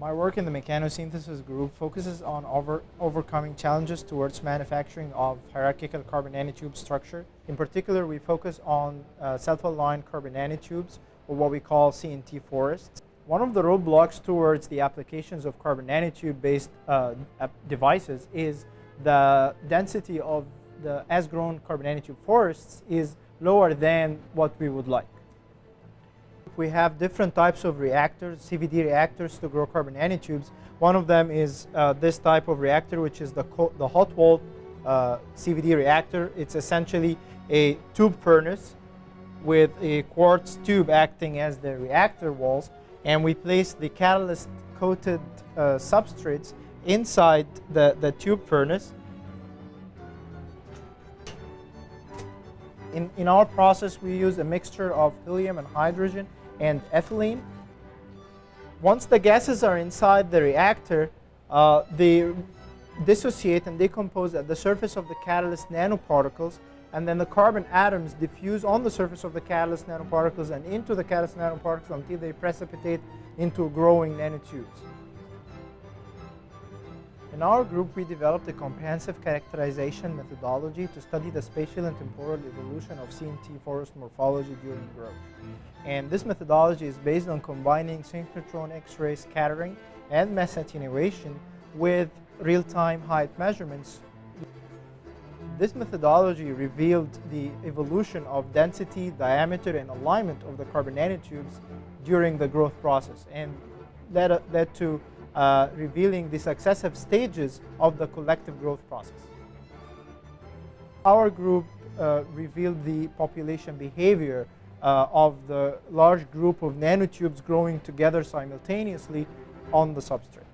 My work in the mechanosynthesis group focuses on over, overcoming challenges towards manufacturing of hierarchical carbon nanotube structure. In particular, we focus on uh, self-aligned carbon nanotubes, or what we call CNT forests. One of the roadblocks towards the applications of carbon nanotube-based uh, devices is the density of the as-grown carbon nanotube forests is lower than what we would like we have different types of reactors, CVD reactors to grow carbon nanotubes. One of them is uh, this type of reactor, which is the, the hot wall uh, CVD reactor. It's essentially a tube furnace with a quartz tube acting as the reactor walls. And we place the catalyst coated uh, substrates inside the, the tube furnace. In, in our process, we use a mixture of helium and hydrogen and ethylene. Once the gases are inside the reactor, uh, they dissociate and decompose at the surface of the catalyst nanoparticles, and then the carbon atoms diffuse on the surface of the catalyst nanoparticles and into the catalyst nanoparticles until they precipitate into growing nanotubes. In our group, we developed a comprehensive characterization methodology to study the spatial and temporal evolution of CNT forest morphology during growth. And this methodology is based on combining synchrotron X-ray scattering and mass attenuation with real-time height measurements. This methodology revealed the evolution of density, diameter, and alignment of the carbon nanotubes during the growth process and led, led to uh, revealing the successive stages of the collective growth process. Our group uh, revealed the population behavior uh, of the large group of nanotubes growing together simultaneously on the substrate.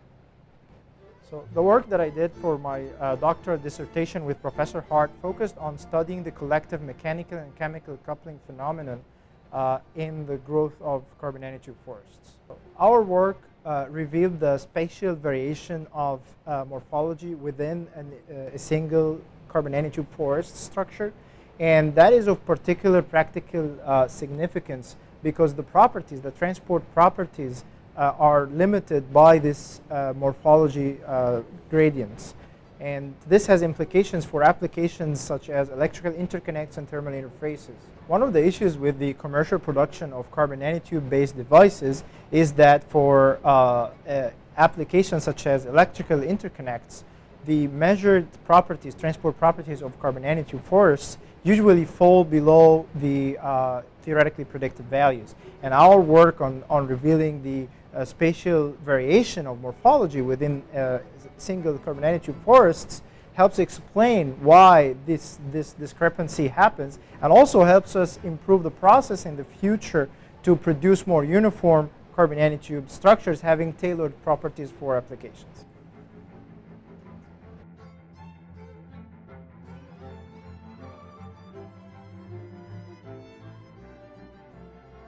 So the work that I did for my uh, doctoral dissertation with Professor Hart focused on studying the collective mechanical and chemical coupling phenomenon uh, in the growth of carbon nanotube forests. Our work uh, revealed the spatial variation of uh, morphology within an, uh, a single carbon nanotube forest structure. And that is of particular practical uh, significance because the properties, the transport properties, uh, are limited by this morphology gradients. And this has implications for applications such as electrical interconnects and thermal interfaces. One of the issues with the commercial production of carbon nanotube-based devices is that for uh, uh, applications such as electrical interconnects, the measured properties, transport properties of carbon nanotube forests usually fall below the uh, theoretically predicted values. And our work on, on revealing the spatial variation of morphology within uh, single carbon nanotube forests helps explain why this, this discrepancy happens and also helps us improve the process in the future to produce more uniform carbon nanotube structures having tailored properties for applications.